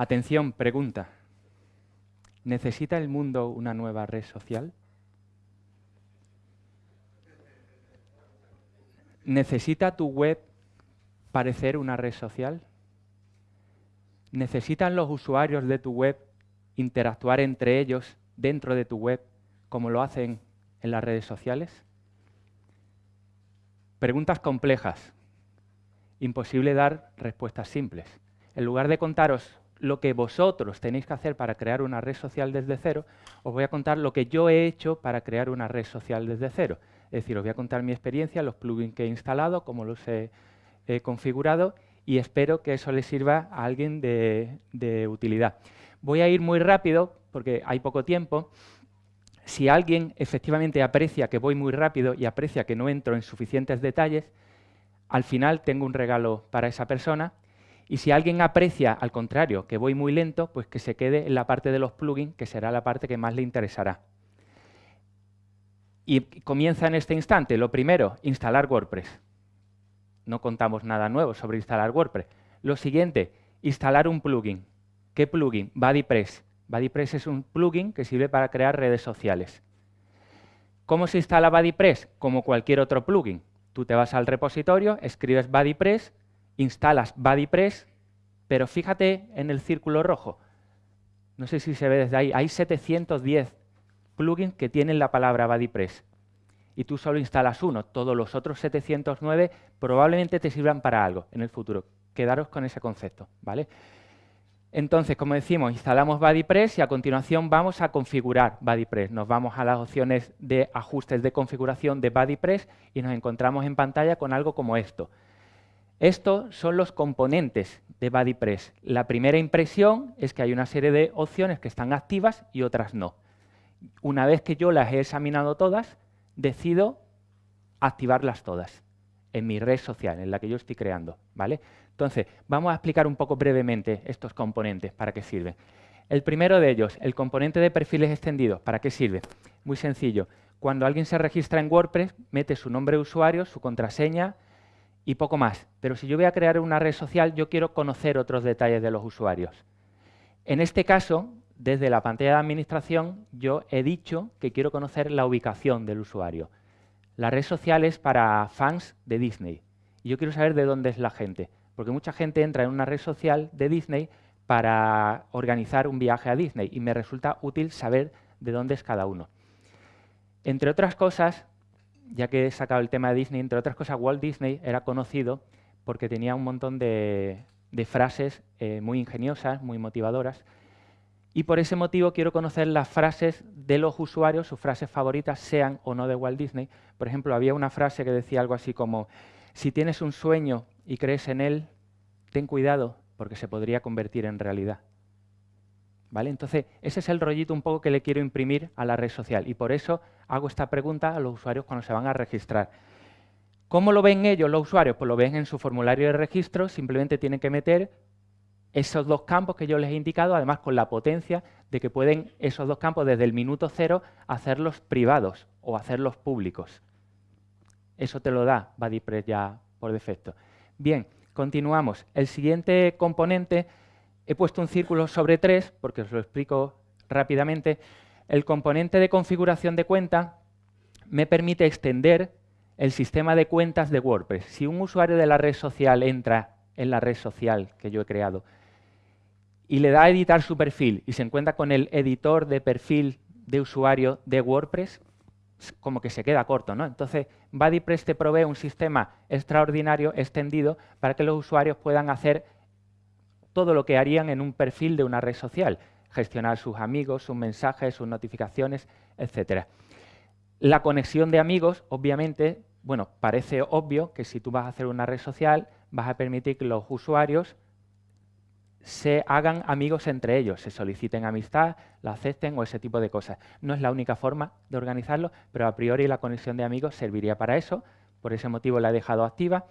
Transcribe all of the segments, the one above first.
Atención, pregunta. ¿Necesita el mundo una nueva red social? ¿Necesita tu web parecer una red social? ¿Necesitan los usuarios de tu web interactuar entre ellos dentro de tu web como lo hacen en las redes sociales? Preguntas complejas. Imposible dar respuestas simples. En lugar de contaros lo que vosotros tenéis que hacer para crear una red social desde cero, os voy a contar lo que yo he hecho para crear una red social desde cero. Es decir, os voy a contar mi experiencia, los plugins que he instalado, cómo los he, configurado y espero que eso le sirva a alguien de, de utilidad. Voy a ir muy rápido porque hay poco tiempo. Si alguien efectivamente aprecia que voy muy rápido y aprecia que no entro en suficientes detalles, al final tengo un regalo para esa persona y si alguien aprecia, al contrario, que voy muy lento, pues que se quede en la parte de los plugins, que será la parte que más le interesará. Y comienza en este instante. Lo primero, instalar WordPress. No contamos nada nuevo sobre instalar WordPress. Lo siguiente, instalar un plugin. ¿Qué plugin? BuddyPress. BuddyPress es un plugin que sirve para crear redes sociales. ¿Cómo se instala BuddyPress? Como cualquier otro plugin. Tú te vas al repositorio, escribes BuddyPress, instalas BuddyPress, pero fíjate en el círculo rojo. No sé si se ve desde ahí. Hay 710 plugins que tienen la palabra BuddyPress. Y tú solo instalas uno. Todos los otros 709 probablemente te sirvan para algo en el futuro. Quedaros con ese concepto. ¿vale? Entonces, como decimos, instalamos BuddyPress y a continuación vamos a configurar BuddyPress. Nos vamos a las opciones de ajustes de configuración de BuddyPress y nos encontramos en pantalla con algo como esto. Estos son los componentes de BuddyPress. La primera impresión es que hay una serie de opciones que están activas y otras no. Una vez que yo las he examinado todas, decido activarlas todas en mi red social, en la que yo estoy creando. ¿vale? Entonces, vamos a explicar un poco brevemente estos componentes, para qué sirven. El primero de ellos, el componente de perfiles extendidos, ¿para qué sirve? Muy sencillo. Cuando alguien se registra en WordPress, mete su nombre de usuario, su contraseña, y poco más. Pero si yo voy a crear una red social, yo quiero conocer otros detalles de los usuarios. En este caso, desde la pantalla de administración, yo he dicho que quiero conocer la ubicación del usuario. La red social es para fans de Disney. Y yo quiero saber de dónde es la gente. Porque mucha gente entra en una red social de Disney para organizar un viaje a Disney y me resulta útil saber de dónde es cada uno. Entre otras cosas, ya que he sacado el tema de Disney, entre otras cosas, Walt Disney era conocido porque tenía un montón de, frases eh, muy ingeniosas, muy motivadoras, y por ese motivo quiero conocer las frases de los usuarios, sus frases favoritas, sean o no de Walt Disney. Por ejemplo, había una frase que decía algo así como, si tienes un sueño y crees en él, ten cuidado porque se podría convertir en realidad. ¿Vale? Entonces, ese es el rollito un poco que le quiero imprimir a la red social y por eso hago esta pregunta a los usuarios cuando se van a registrar. ¿Cómo lo ven ellos, los usuarios? Pues lo ven en su formulario de registro, simplemente tienen que meter esos dos campos que yo les he indicado, además con la potencia de que pueden esos dos campos desde el minuto cero hacerlos privados o hacerlos públicos. Eso te lo da BuddyPress ya por defecto. Bien, continuamos. El siguiente componente He puesto un círculo sobre tres, porque os lo explico rápidamente. El componente de configuración de cuenta me permite extender el sistema de cuentas de WordPress. Si un usuario de la red social entra en la red social que yo he creado y le da a editar su perfil y se encuentra con el editor de perfil de usuario de WordPress, como que se queda corto. ¿no? Entonces, BuddyPress te provee un sistema extraordinario, extendido, para que los usuarios puedan hacer todo lo que harían en un perfil de una red social, gestionar sus amigos, sus mensajes, sus notificaciones, etc. La conexión de amigos, obviamente, bueno, parece obvio que si tú vas a hacer una red social, vas a permitir que los usuarios se hagan amigos entre ellos, se soliciten amistad, la acepten o ese tipo de cosas. No es la única forma de organizarlo, pero a priori la conexión de amigos serviría para eso, por ese motivo la he dejado activa.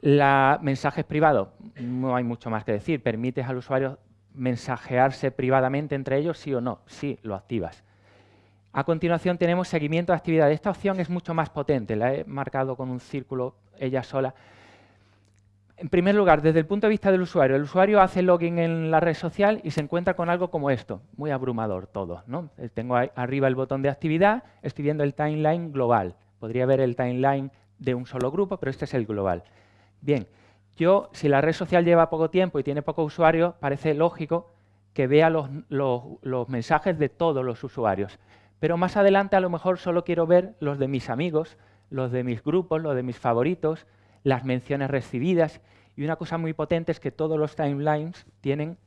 La mensajes privados, no hay mucho más que decir. Permites al usuario mensajearse privadamente entre ellos, sí o no. Sí, lo activas. A continuación tenemos seguimiento de actividad. Esta opción es mucho más potente, la he marcado con un círculo ella sola. En primer lugar, desde el punto de vista del usuario, el usuario hace login en la red social y se encuentra con algo como esto, muy abrumador todo. ¿no? Eh, tengo arriba el botón de actividad, estoy viendo el timeline global. Podría ver el timeline de un solo grupo, pero este es el global. Bien, yo, si la red social lleva poco tiempo y tiene poco usuario, parece lógico que vea los, los mensajes de todos los usuarios. Pero más adelante a lo mejor solo quiero ver los de mis amigos, los de mis grupos, los de mis favoritos, las menciones recibidas. Y una cosa muy potente es que todos los timelines tienen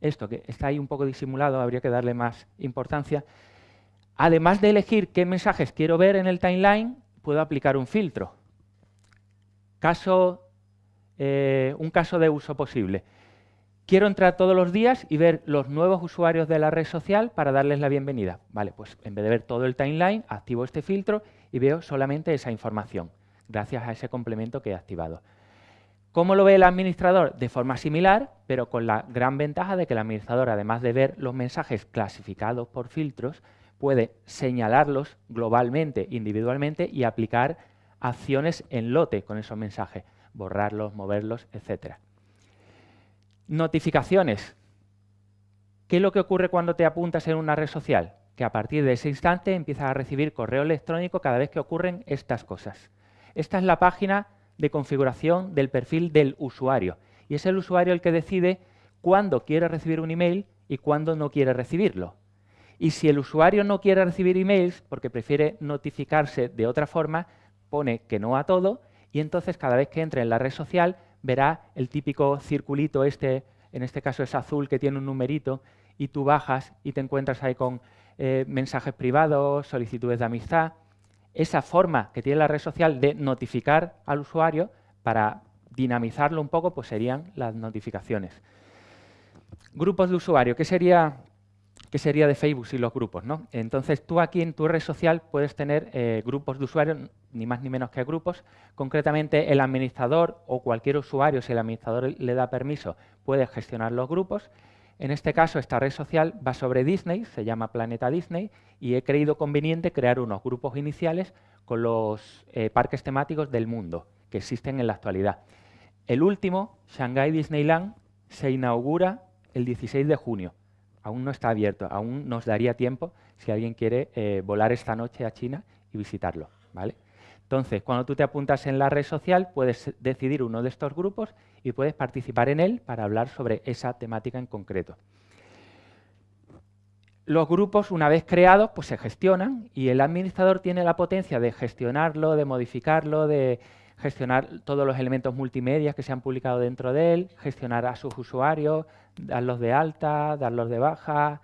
esto, que está ahí un poco disimulado, habría que darle más importancia. Además de elegir qué mensajes quiero ver en el timeline, puedo aplicar un filtro. Caso, eh, un caso de uso posible. Quiero entrar todos los días y ver los nuevos usuarios de la red social para darles la bienvenida. Vale, pues en vez de ver todo el timeline, activo este filtro y veo solamente esa información gracias a ese complemento que he activado. ¿Cómo lo ve el administrador? De forma similar, pero con la gran ventaja de que el administrador, además de ver los mensajes clasificados por filtros, puede señalarlos globalmente, individualmente y aplicar acciones en lote con esos mensajes, borrarlos, moverlos, etc. Notificaciones. ¿Qué es lo que ocurre cuando te apuntas en una red social? Que a partir de ese instante empiezas a recibir correo electrónico cada vez que ocurren estas cosas. Esta es la página de configuración del perfil del usuario. Y es el usuario el que decide cuándo quiere recibir un email y cuándo no quiere recibirlo. Y si el usuario no quiere recibir emails porque prefiere notificarse de otra forma, pone que no a todo y entonces cada vez que entre en la red social verá el típico circulito este, en este caso es azul, que tiene un numerito y tú bajas y te encuentras ahí con eh, mensajes privados, solicitudes de amistad esa forma que tiene la red social de notificar al usuario para dinamizarlo un poco, pues serían las notificaciones. Grupos de usuario, ¿qué sería, qué sería de Facebook sin los grupos? ¿no? Entonces, tú aquí en tu red social puedes tener eh, grupos de usuarios, ni más ni menos que grupos. Concretamente, el administrador o cualquier usuario, si el administrador le da permiso, puede gestionar los grupos en este caso, esta red social va sobre Disney, se llama Planeta Disney, y he creído conveniente crear unos grupos iniciales con los eh, parques temáticos del mundo que existen en la actualidad. El último, Shanghai Disneyland, se inaugura el 16 de junio. Aún no está abierto, aún nos daría tiempo si alguien quiere eh, volar esta noche a China y visitarlo. ¿vale? Entonces, cuando tú te apuntas en la red social, puedes decidir uno de estos grupos y puedes participar en él para hablar sobre esa temática en concreto. Los grupos, una vez creados, pues se gestionan y el administrador tiene la potencia de gestionarlo, de modificarlo, de gestionar todos los elementos multimedia que se han publicado dentro de él, gestionar a sus usuarios, darlos de alta, darlos de baja,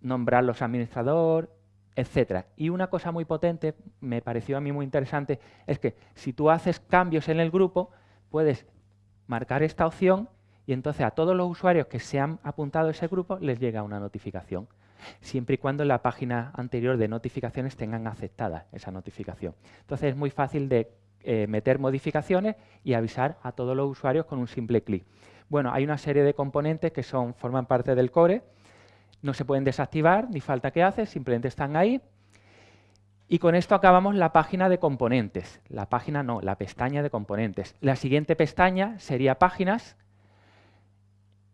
nombrarlos administrador, etcétera. Y una cosa muy potente, me pareció a mí muy interesante, es que si tú haces cambios en el grupo, puedes marcar esta opción y entonces a todos los usuarios que se han apuntado a ese grupo les llega una notificación, siempre y cuando en la página anterior de notificaciones tengan aceptada esa notificación. Entonces es muy fácil de eh, meter modificaciones y avisar a todos los usuarios con un simple clic. Bueno, hay una serie de componentes que son, forman parte del core, no se pueden desactivar, ni falta que hace, simplemente están ahí. Y con esto acabamos la página de componentes. La página no, la pestaña de componentes. La siguiente pestaña sería páginas.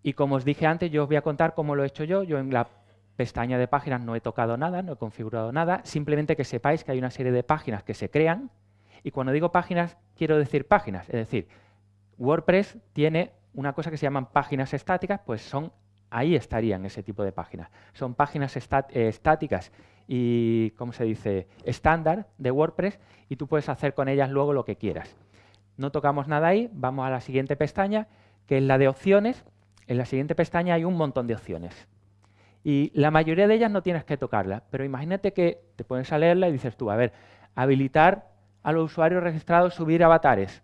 Y como os dije antes, yo os voy a contar cómo lo he hecho yo. Yo en la pestaña de páginas no he tocado nada, no he configurado nada. Simplemente que sepáis que hay una serie de páginas que se crean. Y cuando digo páginas, quiero decir páginas. Es decir, WordPress tiene una cosa que se llaman páginas estáticas, pues son ahí estarían ese tipo de páginas. Son páginas eh, estáticas y, ¿cómo se dice?, estándar de WordPress y tú puedes hacer con ellas luego lo que quieras. No tocamos nada ahí, vamos a la siguiente pestaña, que es la de opciones. En la siguiente pestaña hay un montón de opciones. Y la mayoría de ellas no tienes que tocarlas, pero imagínate que te pones a leerla y dices tú, a ver, habilitar a los usuarios registrados subir avatares.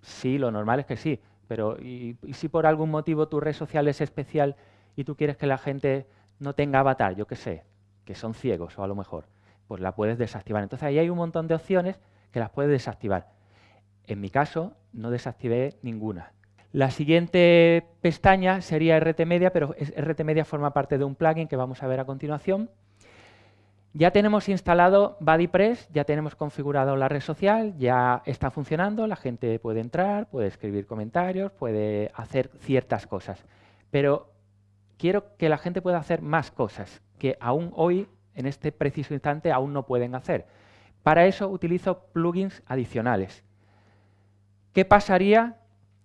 Sí, lo normal es que sí, pero ¿y, si por algún motivo tu red social es especial y tú quieres que la gente no tenga avatar, yo qué sé, que son ciegos o a lo mejor, pues la puedes desactivar. Entonces ahí hay un montón de opciones que las puedes desactivar. En mi caso no desactivé ninguna. La siguiente pestaña sería RT Media, pero RT Media forma parte de un plugin que vamos a ver a continuación. Ya tenemos instalado BuddyPress, ya tenemos configurado la red social, ya está funcionando, la gente puede entrar, puede escribir comentarios, puede hacer ciertas cosas. Pero quiero que la gente pueda hacer más cosas que aún hoy, en este preciso instante, aún no pueden hacer. Para eso utilizo plugins adicionales. ¿Qué pasaría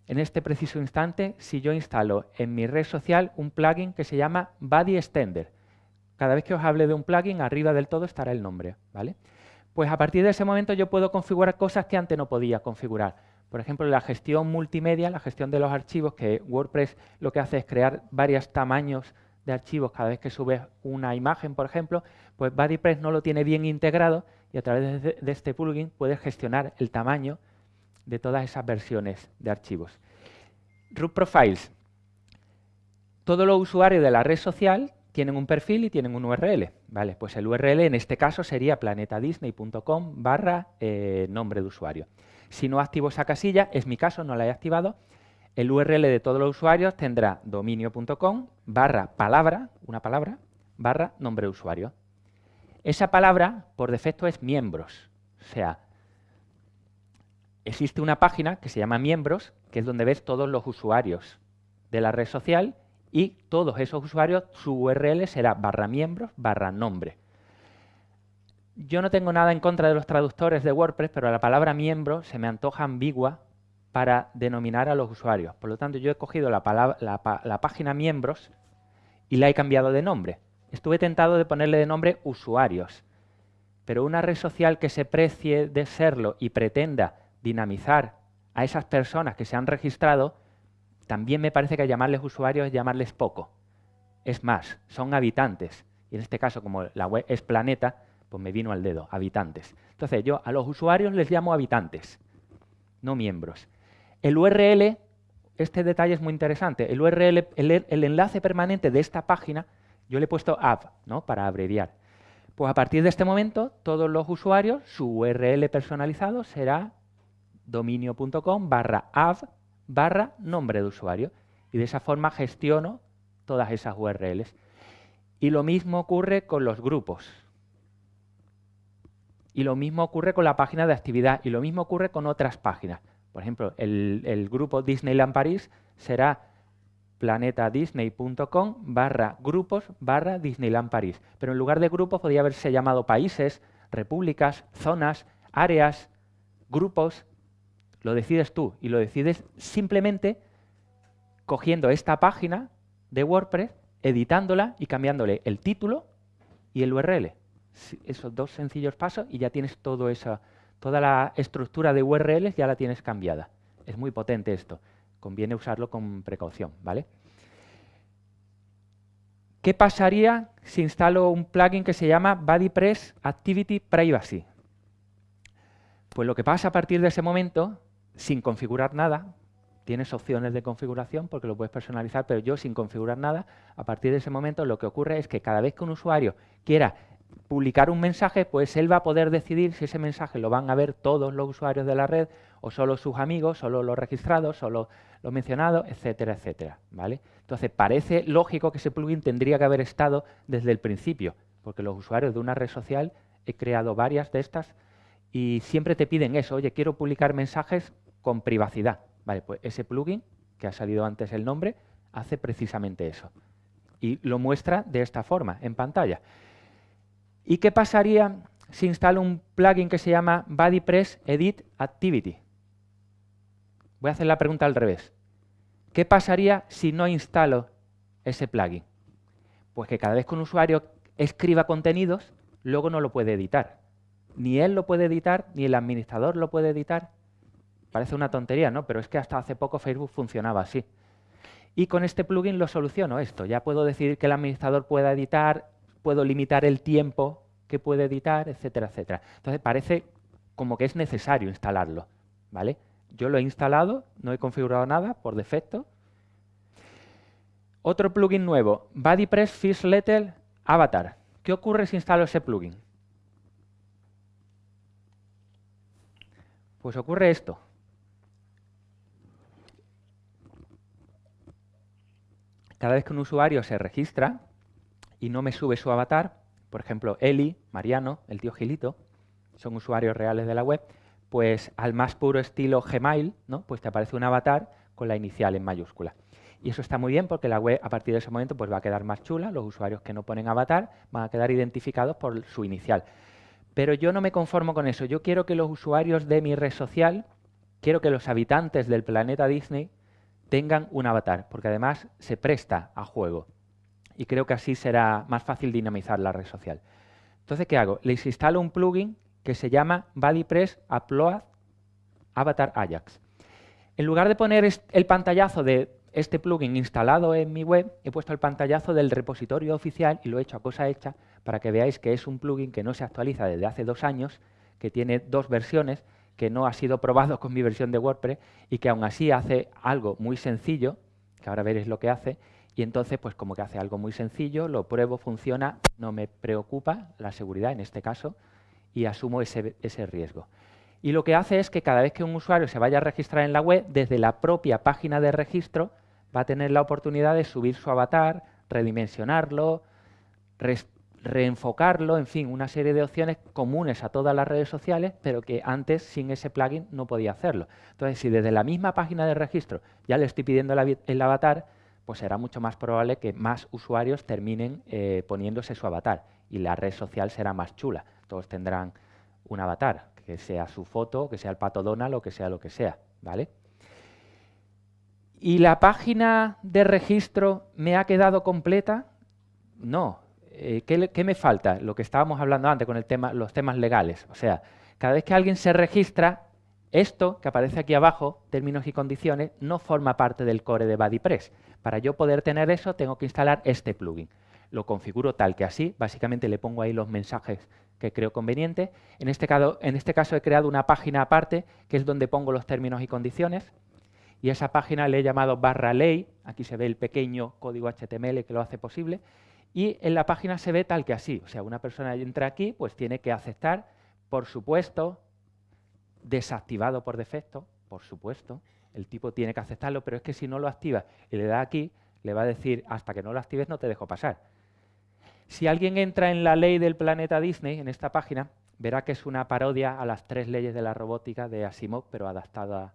en este preciso instante si yo instalo en mi red social un plugin que se llama Buddy Extender? Cada vez que os hable de un plugin, arriba del todo estará el nombre. ¿vale? Pues a partir de ese momento yo puedo configurar cosas que antes no podía configurar. Por ejemplo, la gestión multimedia, la gestión de los archivos, que WordPress lo que hace es crear varios tamaños de archivos cada vez que subes una imagen, por ejemplo, pues BuddyPress no lo tiene bien integrado y a través de, de este plugin puedes gestionar el tamaño de todas esas versiones de archivos. Root Profiles. Todos los usuarios de la red social tienen un perfil y tienen un URL. Vale, pues el URL en este caso sería planetadisney.com barra eh, nombre de usuario. Si no activo esa casilla, es mi caso, no la he activado, el URL de todos los usuarios tendrá dominio.com barra palabra, una palabra, barra nombre de usuario. Esa palabra, por defecto, es miembros. O sea, existe una página que se llama miembros, que es donde ves todos los usuarios de la red social y todos esos usuarios, su URL será barra miembros barra nombre. Yo no tengo nada en contra de los traductores de WordPress, pero la palabra miembro se me antoja ambigua para denominar a los usuarios. Por lo tanto, yo he cogido la, la página miembros y la he cambiado de nombre. Estuve tentado de ponerle de nombre usuarios, pero una red social que se precie de serlo y pretenda dinamizar a esas personas que se han registrado, también me parece que llamarles usuarios es llamarles poco. Es más, son habitantes. Y en este caso, como la web es planeta, pues me vino al dedo, habitantes. Entonces yo a los usuarios les llamo habitantes, no miembros. El URL, este detalle es muy interesante, el URL, el, enlace permanente de esta página, yo le he puesto app, ¿no? para abreviar. Pues a partir de este momento, todos los usuarios, su URL personalizado será dominio.com barra app barra nombre de usuario. Y de esa forma gestiono todas esas URLs. Y lo mismo ocurre con los grupos. Y lo mismo ocurre con la página de actividad. Y lo mismo ocurre con otras páginas. Por ejemplo, el, grupo Disneyland París será planetadisney.com barra grupos barra Disneyland París. Pero en lugar de grupos podría haberse llamado países, repúblicas, zonas, áreas, grupos, lo decides tú y lo decides simplemente cogiendo esta página de WordPress, editándola y cambiándole el título y el URL. Esos dos sencillos pasos y ya tienes todo esa, toda la estructura de URLs ya la tienes cambiada. Es muy potente esto. Conviene usarlo con precaución, ¿vale? ¿Qué pasaría si instalo un plugin que se llama BuddyPress Activity Privacy? Pues lo que pasa a partir de ese momento sin configurar nada, tienes opciones de configuración porque lo puedes personalizar, pero yo sin configurar nada, a partir de ese momento lo que ocurre es que cada vez que un usuario quiera publicar un mensaje, pues él va a poder decidir si ese mensaje lo van a ver todos los usuarios de la red o solo sus amigos, solo los registrados, solo los mencionados, etcétera, etcétera. ¿vale? Entonces parece lógico que ese plugin tendría que haber estado desde el principio, porque los usuarios de una red social, he creado varias de estas, y siempre te piden eso, oye, quiero publicar mensajes con privacidad. Vale, pues ese plugin, que ha salido antes el nombre, hace precisamente eso. Y lo muestra de esta forma, en pantalla. ¿Y qué pasaría si instalo un plugin que se llama BuddyPress Edit Activity? Voy a hacer la pregunta al revés. ¿Qué pasaría si no instalo ese plugin? Pues que cada vez que un usuario escriba contenidos, luego no lo puede editar. Ni él lo puede editar, ni el administrador lo puede editar. Parece una tontería, ¿no? Pero es que hasta hace poco Facebook funcionaba así. Y con este plugin lo soluciono esto. Ya puedo decidir que el administrador pueda editar, puedo limitar el tiempo que puede editar, etcétera, etcétera. Entonces parece como que es necesario instalarlo, ¿vale? Yo lo he instalado, no he configurado nada por defecto. Otro plugin nuevo, BuddyPress Fish Letter Avatar. ¿Qué ocurre si instalo ese plugin? Pues ocurre esto. Cada vez que un usuario se registra y no me sube su avatar, por ejemplo, Eli, Mariano, el tío Gilito, son usuarios reales de la web, pues al más puro estilo Gmail, ¿no? pues te aparece un avatar con la inicial en mayúscula. Y eso está muy bien porque la web a partir de ese momento pues, va a quedar más chula, los usuarios que no ponen avatar van a quedar identificados por su inicial. Pero yo no me conformo con eso, yo quiero que los usuarios de mi red social, quiero que los habitantes del planeta Disney tengan un avatar, porque además se presta a juego. Y creo que así será más fácil dinamizar la red social. Entonces, ¿qué hago? Les instalo un plugin que se llama BuddyPress Upload Avatar Ajax. En lugar de poner el pantallazo de este plugin instalado en mi web, he puesto el pantallazo del repositorio oficial y lo he hecho a cosa hecha para que veáis que es un plugin que no se actualiza desde hace dos años, que tiene dos versiones, que no ha sido probado con mi versión de WordPress y que aún así hace algo muy sencillo, que ahora veréis lo que hace, y entonces pues como que hace algo muy sencillo, lo pruebo, funciona, no me preocupa la seguridad en este caso y asumo ese, ese riesgo. Y lo que hace es que cada vez que un usuario se vaya a registrar en la web, desde la propia página de registro va a tener la oportunidad de subir su avatar, redimensionarlo, reenfocarlo, en fin, una serie de opciones comunes a todas las redes sociales, pero que antes sin ese plugin no podía hacerlo. Entonces, si desde la misma página de registro ya le estoy pidiendo el avatar, pues será mucho más probable que más usuarios terminen eh, poniéndose su avatar y la red social será más chula. Todos tendrán un avatar, que sea su foto, que sea el pato Donald o que sea lo que sea, ¿vale? ¿Y la página de registro me ha quedado completa? No. Eh, ¿qué, me falta? Lo que estábamos hablando antes con el tema, los temas legales. O sea, cada vez que alguien se registra, esto que aparece aquí abajo, términos y condiciones, no forma parte del core de BuddyPress. Para yo poder tener eso, tengo que instalar este plugin. Lo configuro tal que así, básicamente le pongo ahí los mensajes que creo conveniente. En este, caso, en este caso he creado una página aparte, que es donde pongo los términos y condiciones y esa página le he llamado barra ley, aquí se ve el pequeño código HTML que lo hace posible, y en la página se ve tal que así, o sea, una persona entra aquí, pues tiene que aceptar, por supuesto, desactivado por defecto, por supuesto, el tipo tiene que aceptarlo, pero es que si no lo activa y le da aquí, le va a decir, hasta que no lo actives no te dejo pasar. Si alguien entra en la ley del planeta Disney, en esta página, verá que es una parodia a las tres leyes de la robótica de Asimov, pero adaptada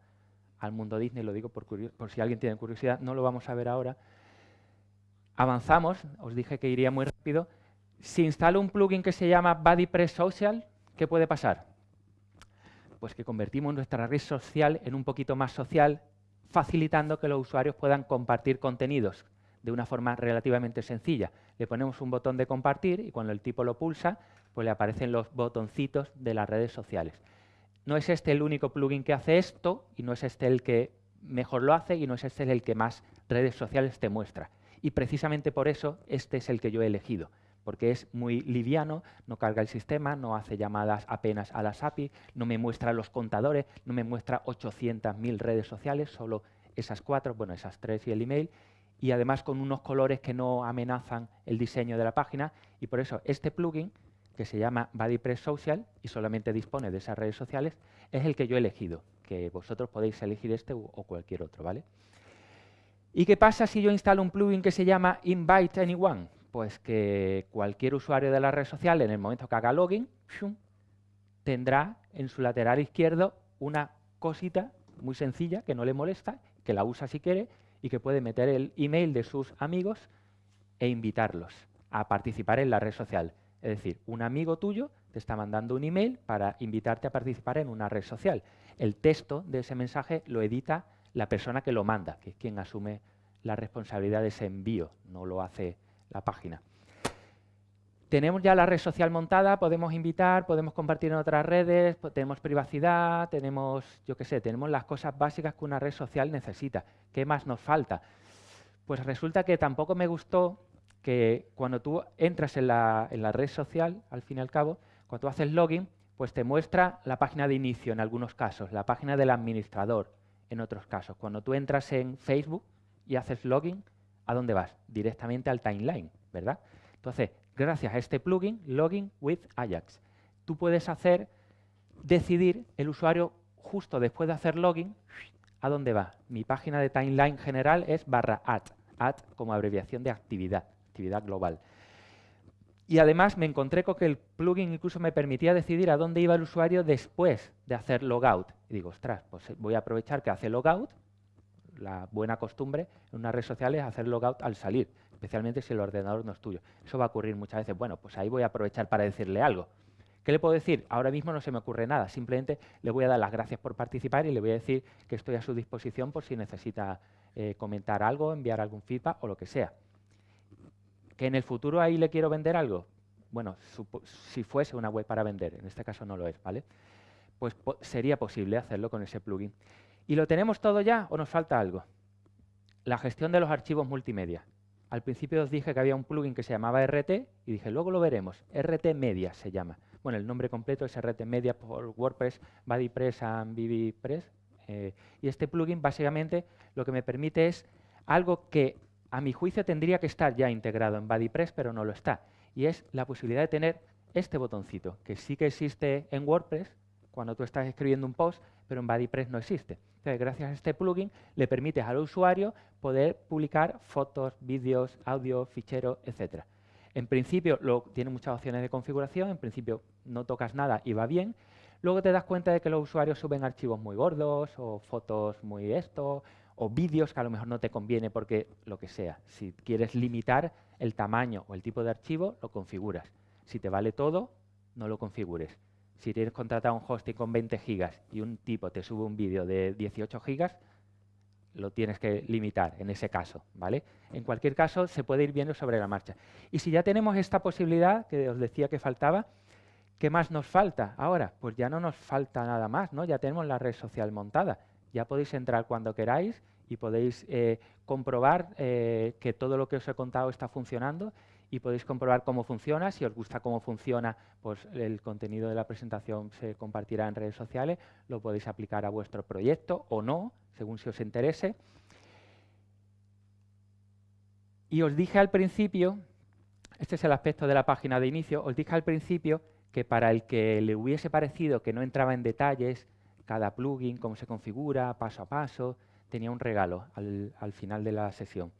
al mundo Disney, lo digo por, por si alguien tiene curiosidad, no lo vamos a ver ahora. Avanzamos, os dije que iría muy rápido. Si instalo un plugin que se llama BuddyPress Social, ¿qué puede pasar? Pues que convertimos nuestra red social en un poquito más social, facilitando que los usuarios puedan compartir contenidos de una forma relativamente sencilla. Le ponemos un botón de compartir y cuando el tipo lo pulsa, pues le aparecen los botoncitos de las redes sociales no es este el único plugin que hace esto y no es este el que mejor lo hace y no es este el que más redes sociales te muestra. Y precisamente por eso este es el que yo he elegido, porque es muy liviano, no carga el sistema, no hace llamadas apenas a las API, no me muestra los contadores, no me muestra 800.000 redes sociales, solo esas cuatro, bueno, esas tres y el email, y además con unos colores que no amenazan el diseño de la página, y por eso este plugin que se llama BuddyPress Social y solamente dispone de esas redes sociales, es el que yo he elegido, que vosotros podéis elegir este o cualquier otro, ¿vale? ¿Y qué pasa si yo instalo un plugin que se llama Invite Anyone? Pues que cualquier usuario de la red social, en el momento que haga login, tendrá en su lateral izquierdo una cosita muy sencilla que no le molesta, que la usa si quiere y que puede meter el email de sus amigos e invitarlos a participar en la red social. Es decir, un amigo tuyo te está mandando un email para invitarte a participar en una red social. El texto de ese mensaje lo edita la persona que lo manda, que es quien asume la responsabilidad de ese envío, no lo hace la página. Tenemos ya la red social montada, podemos invitar, podemos compartir en otras redes, tenemos privacidad, tenemos, yo qué sé, tenemos las cosas básicas que una red social necesita. ¿Qué más nos falta? Pues resulta que tampoco me gustó que cuando tú entras en la, red social, al fin y al cabo, cuando tú haces login, pues te muestra la página de inicio en algunos casos, la página del administrador en otros casos. Cuando tú entras en Facebook y haces login, ¿a dónde vas? Directamente al timeline, ¿verdad? Entonces, gracias a este plugin, Login with Ajax, tú puedes hacer, decidir el usuario justo después de hacer login, ¿a dónde va? Mi página de timeline general es barra add, add como abreviación de actividad actividad global. Y además me encontré con que el plugin incluso me permitía decidir a dónde iba el usuario después de hacer logout. Y digo, ostras, pues voy a aprovechar que hace logout, la buena costumbre en una red social es hacer logout al salir, especialmente si el ordenador no es tuyo. Eso va a ocurrir muchas veces. Bueno, pues ahí voy a aprovechar para decirle algo. ¿Qué le puedo decir? Ahora mismo no se me ocurre nada, simplemente le voy a dar las gracias por participar y le voy a decir que estoy a su disposición por si necesita eh, comentar algo, enviar algún feedback o lo que sea. ¿Que en el futuro ahí le quiero vender algo? Bueno, si fuese una web para vender, en este caso no lo es, ¿vale? Pues sería posible hacerlo con ese plugin. ¿Y lo tenemos todo ya o nos falta algo? La gestión de los archivos multimedia. Al principio os dije que había un plugin que se llamaba RT y dije, luego lo veremos. RT Media se llama. Bueno, el nombre completo es RT Media por WordPress, BuddyPress and BBPress. Eh, y este plugin básicamente lo que me permite es algo que a mi juicio tendría que estar ya integrado en BuddyPress, pero no lo está. Y es la posibilidad de tener este botoncito, que sí que existe en WordPress cuando tú estás escribiendo un post, pero en BuddyPress no existe. Entonces, gracias a este plugin, le permites al usuario poder publicar fotos, vídeos, audio, ficheros, etcétera. En principio lo, tiene muchas opciones de configuración, en principio no tocas nada y va bien. Luego te das cuenta de que los usuarios suben archivos muy gordos o fotos muy esto o vídeos que a lo mejor no te conviene porque lo que sea. Si quieres limitar el tamaño o el tipo de archivo, lo configuras. Si te vale todo, no lo configures. Si tienes contratado un hosting con 20 gigas y un tipo te sube un vídeo de 18 gigas, lo tienes que limitar en ese caso, ¿vale? En cualquier caso, se puede ir viendo sobre la marcha. Y si ya tenemos esta posibilidad, que os decía que faltaba, ¿qué más nos falta ahora? Pues ya no nos falta nada más, ¿no? Ya tenemos la red social montada. Ya podéis entrar cuando queráis y podéis eh, comprobar eh, que todo lo que os he contado está funcionando y podéis comprobar cómo funciona. Si os gusta cómo funciona, pues el contenido de la presentación se compartirá en redes sociales, lo podéis aplicar a vuestro proyecto o no, según si os interese. Y os dije al principio, este es el aspecto de la página de inicio, os dije al principio que para el que le hubiese parecido que no entraba en detalles cada plugin, cómo se configura, paso a paso, tenía un regalo al, al final de la sesión.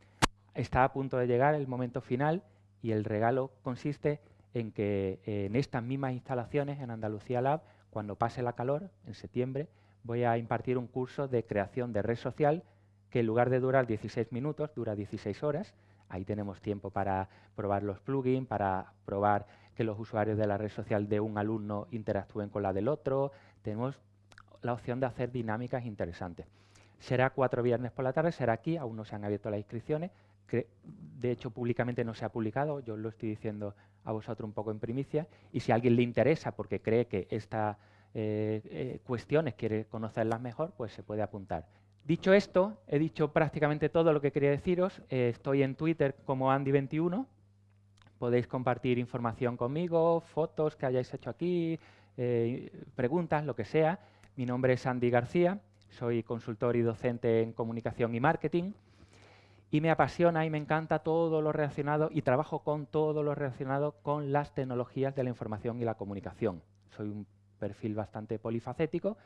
Está a punto de llegar el momento final y el regalo consiste en que en estas mismas instalaciones, en Andalucía Lab, cuando pase la calor, en septiembre, voy a impartir un curso de creación de red social que en lugar de durar 16 minutos, dura 16 horas. Ahí tenemos tiempo para probar los plugins, para probar que los usuarios de la red social de un alumno interactúen con la del otro. Tenemos la opción de hacer dinámicas interesantes. Será cuatro viernes por la tarde, será aquí, aún no se han abierto las inscripciones, que de hecho públicamente no se ha publicado, yo lo estoy diciendo a vosotros un poco en primicia, y si a alguien le interesa porque cree que estas eh, eh, cuestiones quiere conocerlas mejor, pues se puede apuntar. Dicho esto, he dicho prácticamente todo lo que quería deciros, eh, estoy en Twitter como Andy21, podéis compartir información conmigo, fotos que hayáis hecho aquí, preguntas, lo que sea. Mi nombre es Andy García, soy consultor y docente en comunicación y marketing y me apasiona y me encanta todo lo relacionado y trabajo con todo lo relacionado con las tecnologías de la información y la comunicación. Soy un perfil bastante polifacético.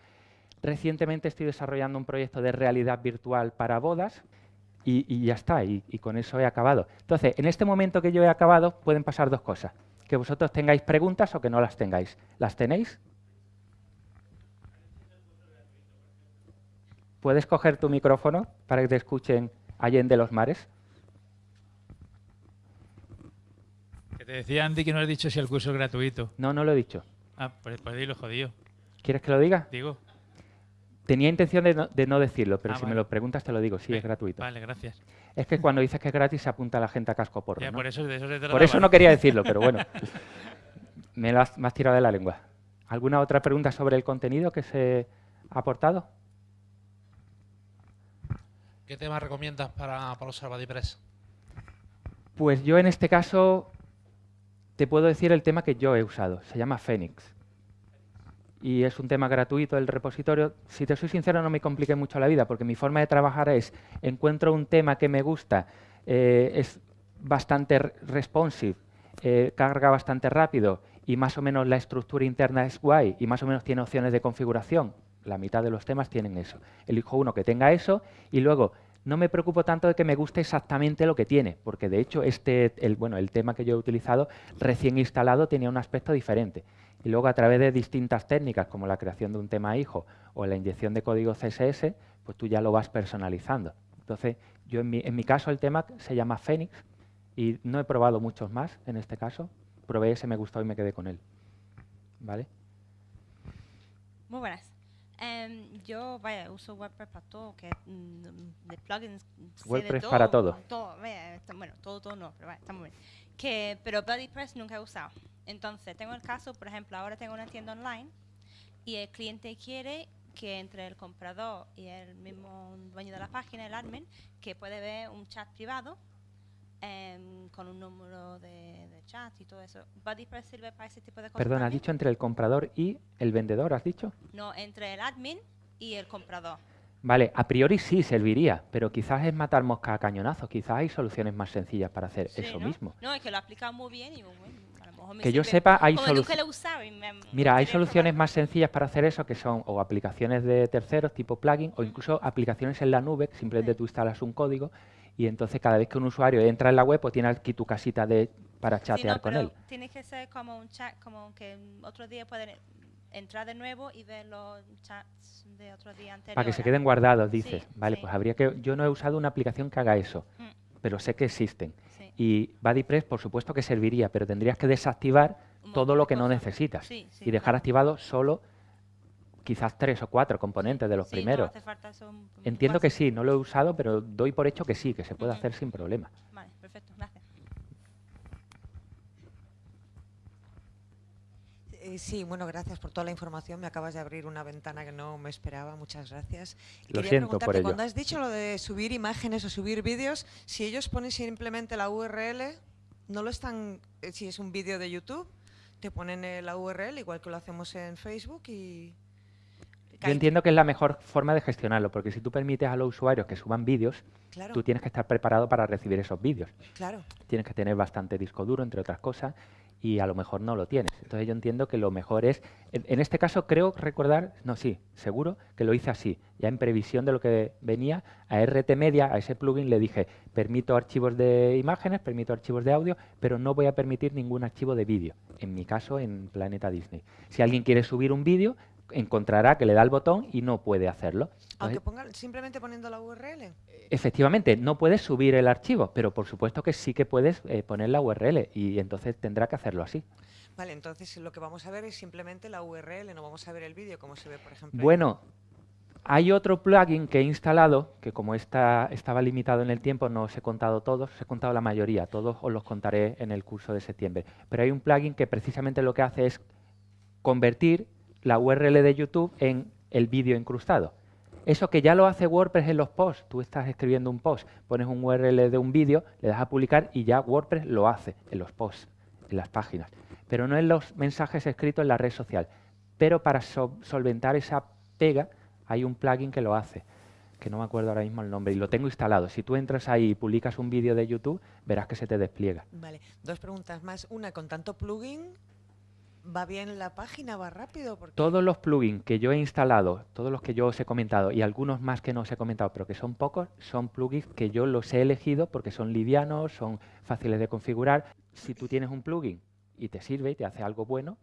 Recientemente estoy desarrollando un proyecto de realidad virtual para bodas y, ya está, y, y, con eso he acabado. Entonces, en este momento que yo he acabado, pueden pasar dos cosas. Que vosotros tengáis preguntas o que no las tengáis. ¿Las tenéis? ¿Puedes coger tu micrófono para que te escuchen de los mares? Que te decía Andy que no has dicho si el curso es gratuito. No, no lo he dicho. Ah, pues, pues dilo, jodido. ¿Quieres que lo diga? Digo. Tenía intención de no, decirlo, pero ah, si me lo preguntas te lo digo, sí, es gratuito. Vale, gracias. Es que cuando dices que es gratis se apunta la gente a casco porro. por eso, por eso no quería decirlo, pero bueno. me lo has, me has tirado de la lengua. ¿Alguna otra pregunta sobre el contenido que se ha aportado? ¿Qué tema recomiendas para, para BuddyPress? Pues yo en este caso te puedo decir el tema que yo he usado. Se llama Phoenix. Y es un tema gratuito del repositorio. Si te soy sincero, no me complique mucho la vida, porque mi forma de trabajar es, encuentro un tema que me gusta, eh, es bastante responsive, eh, carga bastante rápido y más o menos la estructura interna es guay y más o menos tiene opciones de configuración la mitad de los temas tienen eso. Elijo uno que tenga eso y luego no me preocupo tanto de que me guste exactamente lo que tiene, porque de hecho este, el, bueno, el tema que yo he utilizado recién instalado tenía un aspecto diferente. Y luego a través de distintas técnicas como la creación de un tema hijo o la inyección de código CSS, pues tú ya lo vas personalizando. Entonces, yo en mi, en mi caso el tema se llama Phoenix y no he probado muchos más en este caso. Probé ese, me gustó y me quedé con él. ¿Vale? Muy buenas. Em, yo, vaya, uso WordPress para todo, que mm, de plugins. sé de WordPress para todo. vaya, está- bueno, todo, todo no, pero vaya, está muy bien. Que, pero BuddyPress nunca he usado. Entonces, tengo el caso, por ejemplo, ahora tengo una tienda online y el cliente quiere que entre el comprador y el mismo dueño de la página, el admin, que puede ver un chat privado em, con un número de, de chat y todo eso. ¿BuddyPress sirve para ese tipo de cosas? Perdón, has dicho entre el comprador y el vendedor, ¿has dicho? No, entre el admin y el comprador. Vale, a priori sí serviría, pero quizás es matar mosca a cañonazos. Quizás hay soluciones más sencillas para hacer Sí, eso ¿no? mismo. No, es que lo ha aplicado muy bien y bueno, a lo mejor me Que yo sepa, hay soluciones. Mira, hay soluciones más sencillas para hacer eso que son o aplicaciones de terceros tipo plugin o incluso aplicaciones en la nube, que simplemente Sí. tú instalas un código y entonces cada vez que un usuario entra en la web pues tiene aquí tu casita de para Sí, chatear no, con él. Tiene que ser como un chat, como que otro día pueden entrar de nuevo y ver los chats de otro día anterior. Para que se queden guardados, dices. Sí, vale, sí. pues habría que yo no he usado una aplicación que haga eso, Mm, pero sé que existen. Y BuddyPress, por supuesto que serviría, pero tendrías que desactivar todo lo que no necesitas y dejar activado solo quizás tres o cuatro componentes de los Sí, no primeros. hace falta un Entiendo que sí, no lo he usado, pero doy por hecho que sí, que se puede Ujú. hacer sin problema. Vale, perfecto, gracias. Eh, sí, bueno, gracias por toda la información. Me acabas de abrir una ventana que no me esperaba. Muchas gracias. Lo quería siento por preguntarte, ello. cuando has dicho lo de subir imágenes o subir vídeos, si ellos ponen simplemente la URL, no lo están, eh, si es un vídeo de YouTube, te ponen eh, la URL igual que lo hacemos en Facebook y... Yo entiendo que es la mejor forma de gestionarlo, porque si tú permites a los usuarios que suban vídeos, Claro, tú tienes que estar preparado para recibir esos vídeos. claro. Tienes que tener bastante disco duro, entre otras cosas, y a lo mejor no lo tienes. Entonces yo entiendo que lo mejor es, en, en este caso creo recordar, no, sí, seguro que lo hice así, ya en previsión de lo que venía, a RT Media, a ese plugin le dije, permito archivos de imágenes, permito archivos de audio, pero no voy a permitir ningún archivo de vídeo, en mi caso en Planeta Disney. Si alguien quiere subir un vídeo, encontrará que le da el botón y no puede hacerlo. Aunque pongan simplemente poniendo la URL. Efectivamente, no puedes subir el archivo, pero por supuesto que sí que puedes eh, poner la URL y entonces tendrá que hacerlo así. Vale, entonces lo que vamos a ver es simplemente la URL, no vamos a ver el vídeo como se ve, por ejemplo. en- Bueno, hay otro plugin que he instalado, que como esta, estaba limitado en el tiempo, no os he contado todos, os he contado la mayoría, todos os los contaré en el curso de septiembre. Pero hay un plugin que precisamente lo que hace es convertir la URL de YouTube en el vídeo incrustado. Eso que ya lo hace WordPress en los posts, tú estás escribiendo un post, pones un URL de un vídeo, le das a publicar y ya WordPress lo hace en los posts, en las páginas, pero no en los mensajes escritos en la red social. Pero para sol- solventar esa pega hay un plugin que lo hace, que no me acuerdo ahora mismo el nombre, y lo tengo instalado. Si tú entras ahí y publicas un vídeo de YouTube, verás que se te despliega. Vale, dos preguntas más. Una, con tanto plugin, ¿va bien la página? ¿Va rápido? Porque Todos los plugins que yo he instalado, todos los que yo os he comentado y algunos más que no os he comentado, pero que son pocos, son plugins que yo los he elegido porque son livianos, son fáciles de configurar. Si tú tienes un plugin y te sirve y te hace algo bueno,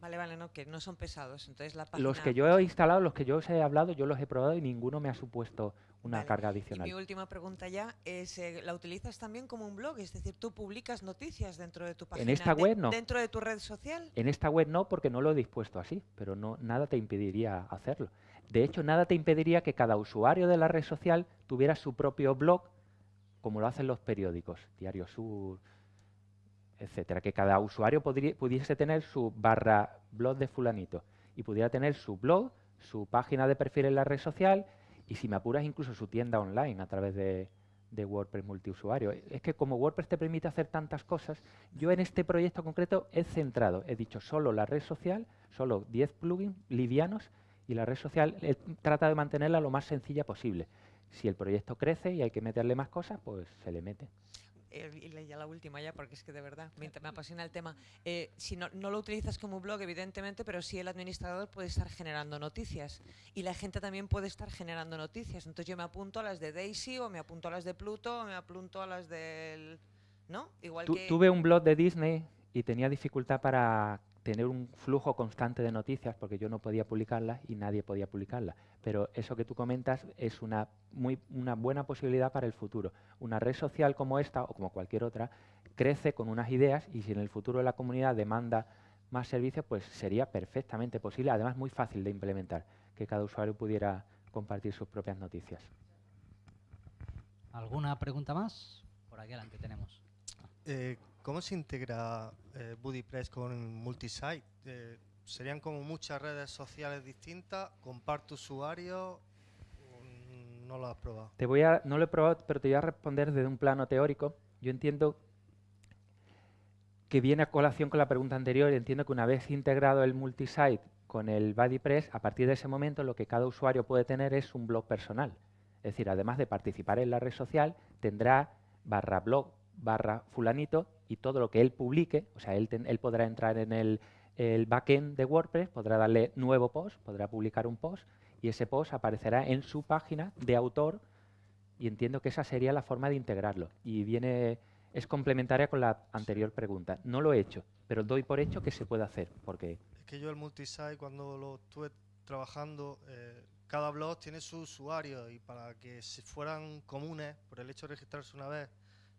Vale, vale, no, que no son pesados. Entonces la página... los que yo he instalado, los que yo os he hablado, yo los he probado y ninguno me ha supuesto una Vale, carga Y mi adicional. última pregunta ya es, eh, ¿la utilizas también como un blog? Es decir, ¿tú publicas noticias dentro de tu página? esta de- web no. ¿Dentro de tu red social? En esta web no, porque no lo he dispuesto así, pero no, nada te impediría hacerlo. De hecho, nada te impediría que cada usuario de la red social tuviera su propio blog, como lo hacen los periódicos, Diario Sur, etcétera. Que cada usuario pudiese tener su barra blog de fulanito y pudiera tener su blog, su página de perfil en la red social y, si me apuras, incluso su tienda online a través de, WordPress multiusuario. Es que como WordPress te permite hacer tantas cosas, yo en este proyecto concreto he centrado, he dicho solo la red social, solo 10 plugins livianos y la red social he tratado de mantenerla lo más sencilla posible. Si el proyecto crece y hay que meterle más cosas, pues se le mete. Eh, y ya la última ya, porque es que de verdad me, me apasiona el tema. Eh, si no, no lo utilizas como blog, evidentemente, pero sí el administrador puede estar generando noticias. Y la gente también puede estar generando noticias. Entonces yo me apunto a las de Daisy, o me apunto a las de Pluto, o me apunto a las del... ¿No? Igual que... tuve un blog de Disney y tenía dificultad para tener un flujo constante de noticias porque yo no podía publicarlas y nadie podía publicarlas. Pero eso que tú comentas es una, muy, una buena posibilidad para el futuro. Una red social como esta o como cualquier otra crece con unas ideas y si en el futuro la comunidad demanda más servicios, pues sería perfectamente posible, además muy fácil de implementar, que cada usuario pudiera compartir sus propias noticias. ¿Alguna pregunta más? Por aquí adelante tenemos. Eh, ¿Cómo se integra eh, BuddyPress con Multisite? Eh, ¿Serían como muchas redes sociales distintas? ¿Comparte usuario? Mm, No lo has probado. Te voy a, no lo he probado, pero te voy a responder desde un plano teórico. Yo entiendo que viene a colación con la pregunta anterior. Entiendo que una vez integrado el multisite con el BuddyPress, a partir de ese momento lo que cada usuario puede tener es un blog personal. Es decir, además de participar en la red social, tendrá barra blog, barra fulanito y todo lo que él publique, o sea, él, ten- él podrá entrar en el, el backend de WordPress, podrá darle nuevo post, podrá publicar un post y ese post aparecerá en su página de autor y entiendo que esa sería la forma de integrarlo. Y viene, es complementaria con la anterior pregunta. No lo he hecho, pero doy por hecho que se puede hacer, porque Es que yo el multisite cuando lo estuve trabajando, eh, cada blog tiene su usuario y para que se fueran comunes, por el hecho de registrarse una vez,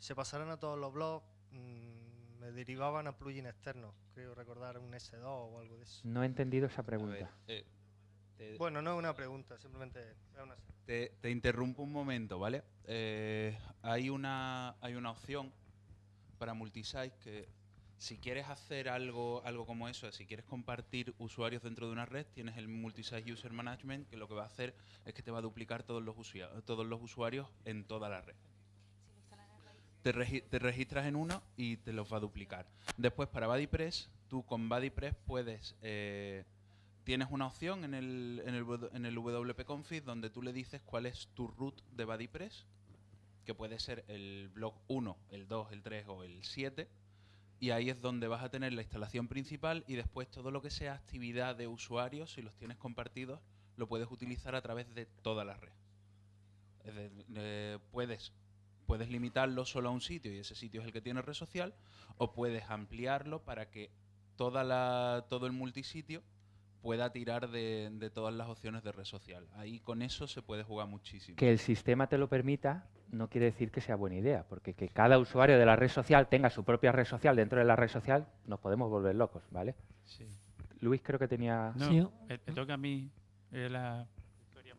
se pasaran a todos los blogs, mm, me derivaban a plugin externos. Creo recordar un S2 o algo de eso. no he entendido esa ver, pregunta. eh, Bueno, no es una pregunta, simplemente es una... te- te interrumpo un momento, ¿vale? Eh, hay, una, hay una opción para multisite que si quieres hacer algo, algo como eso, si quieres compartir usuarios dentro de una red, tienes el multisite user management que lo que va a hacer es que te va a duplicar todos los, usuia- todos los usuarios en toda la red. Te, te registras en uno y te los va a duplicar. Después para BuddyPress, tú con BuddyPress puedes eh, tienes una opción en el, en el, en el WP Config donde tú le dices cuál es tu root de BuddyPress, que puede ser el blog 1, el 2, el 3 o el 7. Y ahí es donde vas a tener la instalación principal y después todo lo que sea actividad de usuarios, si los tienes compartidos, lo puedes utilizar a través de toda la red. Es de- puedes, puedes limitarlo solo a un sitio y ese sitio es el que tiene red social, o puedes ampliarlo para que toda la, todo el multisitio pueda tirar de, de todas las opciones de red social. Ahí con eso se puede jugar muchísimo. Que el sistema te lo permita no quiere decir que sea buena idea, porque que cada usuario de la red social tenga su propia red social dentro de la red social, nos podemos volver locos, ¿vale? Sí. Luis creo que tenía... No, Sí. me, me toca a mí eh, la...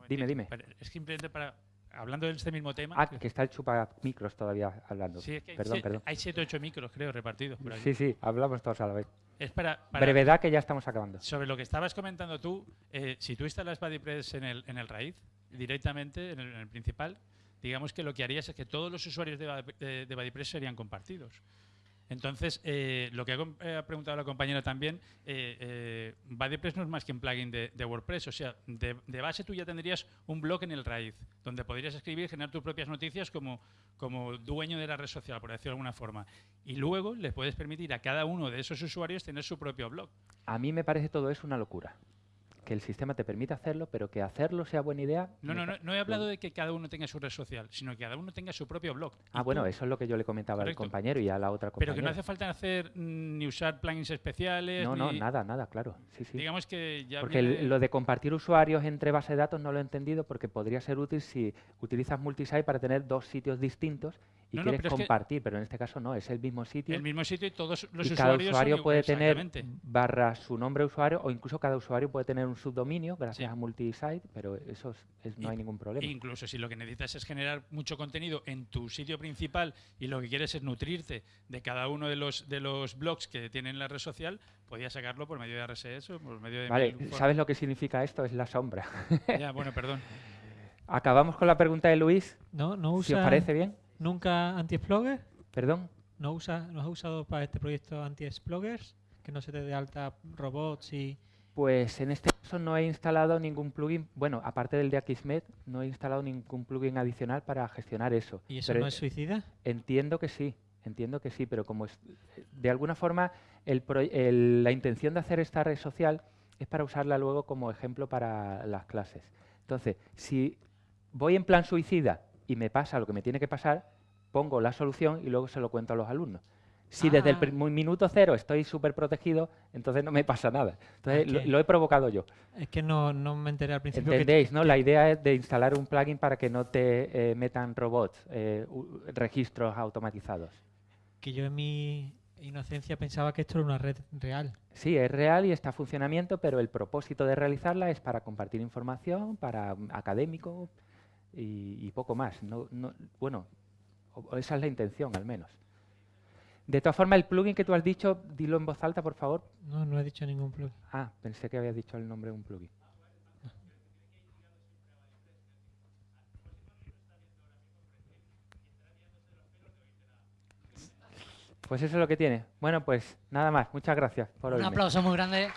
Dime, dime. Es simplemente para... Hablando de este mismo tema... Ah, que está el chupa micros todavía hablando. sí, es que hay perdón, sie- perdón. hay 7 o 8 micros, creo, repartidos por aquí. Sí, sí, hablamos todos a la vez. Es para, para- Brevedad que ya estamos acabando. Sobre lo que estabas comentando tú, eh, si tú instalas BuddyPress en el, en el raíz, directamente, en el, en el principal, digamos que lo que harías es que todos los usuarios de, de, de BuddyPress serían compartidos. Entonces, eh, lo que eh, ha preguntado la compañera también, eh, eh, BuddyPress no es más que un plugin de, WordPress. O sea, de, de base tú ya tendrías un blog en el raíz, donde podrías escribir, generar tus propias noticias como, como dueño de la red social, por decirlo de alguna forma. Y luego le puedes permitir a cada uno de esos usuarios tener su propio blog. A mí me parece todo eso una locura. Que el sistema te permita hacerlo, pero que hacerlo sea buena idea... No, no, no, no he hablado de que cada uno tenga su red social, sino que cada uno tenga su propio blog. Ah, bueno, tú- eso es lo que yo le comentaba al compañero y a la otra compañera. Pero que no hace falta hacer mm, ni usar plugins especiales. No, no, nada, nada, claro. Sí, sí. Digamos que ya Porque viene- lo de compartir usuarios entre bases de datos no lo he entendido porque podría ser útil si utilizas multisite para tener dos sitios distintos y No, no, quieres pero es que- compartir, pero en este caso no, es el mismo sitio el mismo sitio y todos los y cada usuarios usuario puede tener barra su nombre de usuario o incluso cada usuario puede tener un subdominio gracias Sí. a multisite, pero eso es- es- no Y- hay ningún problema. Incluso si lo que necesitas es generar mucho contenido en tu sitio principal y lo que quieres es nutrirte de cada uno de los de los blogs que tienen la red social, podías sacarlo por medio de RSS o por medio de Vale, ¿sabes lo que significa esto? Es la sombra. Ya, bueno, perdón. Acabamos con la pregunta de Luis, ¿No, no si os usa parece bien. Nunca anti-explogger? Perdón. ¿No, usa, ¿No has usado para este proyecto anti-explogers? Que no se te dé alta robots y, Pues en este caso no he instalado ningún plugin, bueno, aparte del de Akismet, no he instalado ningún plugin adicional para gestionar eso. ¿Y eso Pero no es suicida? Entiendo que sí, entiendo que sí, pero como es, de alguna forma el pro- el- la intención de hacer esta red social es para usarla luego como ejemplo para las clases. Entonces, si voy en plan suicida y me pasa lo que me tiene que pasar, pongo la solución y luego se lo cuento a los alumnos. Si desde el Ah. minuto cero estoy súper protegido, entonces no me pasa nada. Entonces, lo, Ok. lo he provocado yo. Es que no, no me enteré al principio. que- ¿Entendéis? ¿no? La idea es de instalar un plugin para que no te eh, metan robots, eh, registros automatizados. que yo en mi inocencia pensaba que esto era una red real. Sí, es real y está en funcionamiento, pero el propósito de realizarla es para compartir información, para mm, académico y, y poco más. No, no- bueno, esa es la intención al menos. De todas formas, el plugin que tú has dicho, dilo en voz alta, por favor. No, no he dicho ningún plugin. Ah, pensé que habías dicho el nombre de un plugin. Pues eso es lo que tiene. Bueno, pues nada más. Muchas gracias por Un oírme. aplauso muy grande.